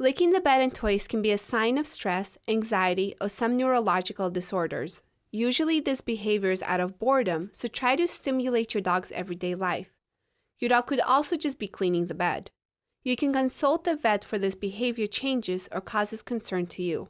Licking the bed and toys can be a sign of stress, anxiety, or some neurological disorders. Usually, this behavior is out of boredom, so try to stimulate your dog's everyday life. Your dog could also just be cleaning the bed. You can consult the vet for this behavior changes or causes concern to you.